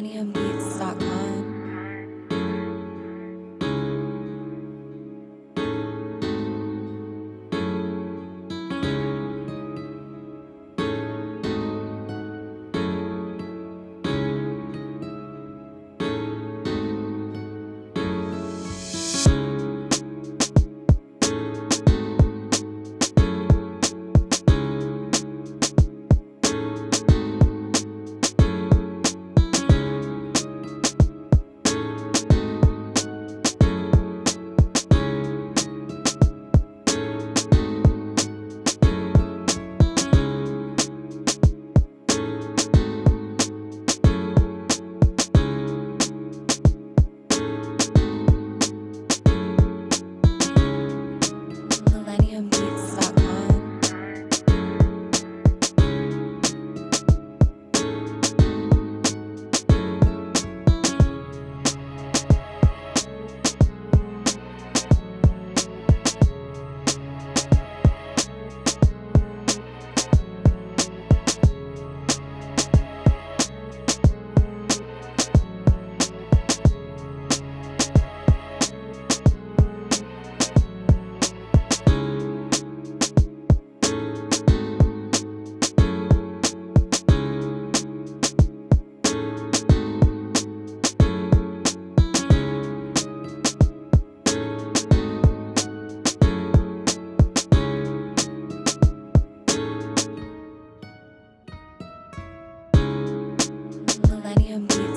MillenniumBeats.com. MillenniumBeats.com.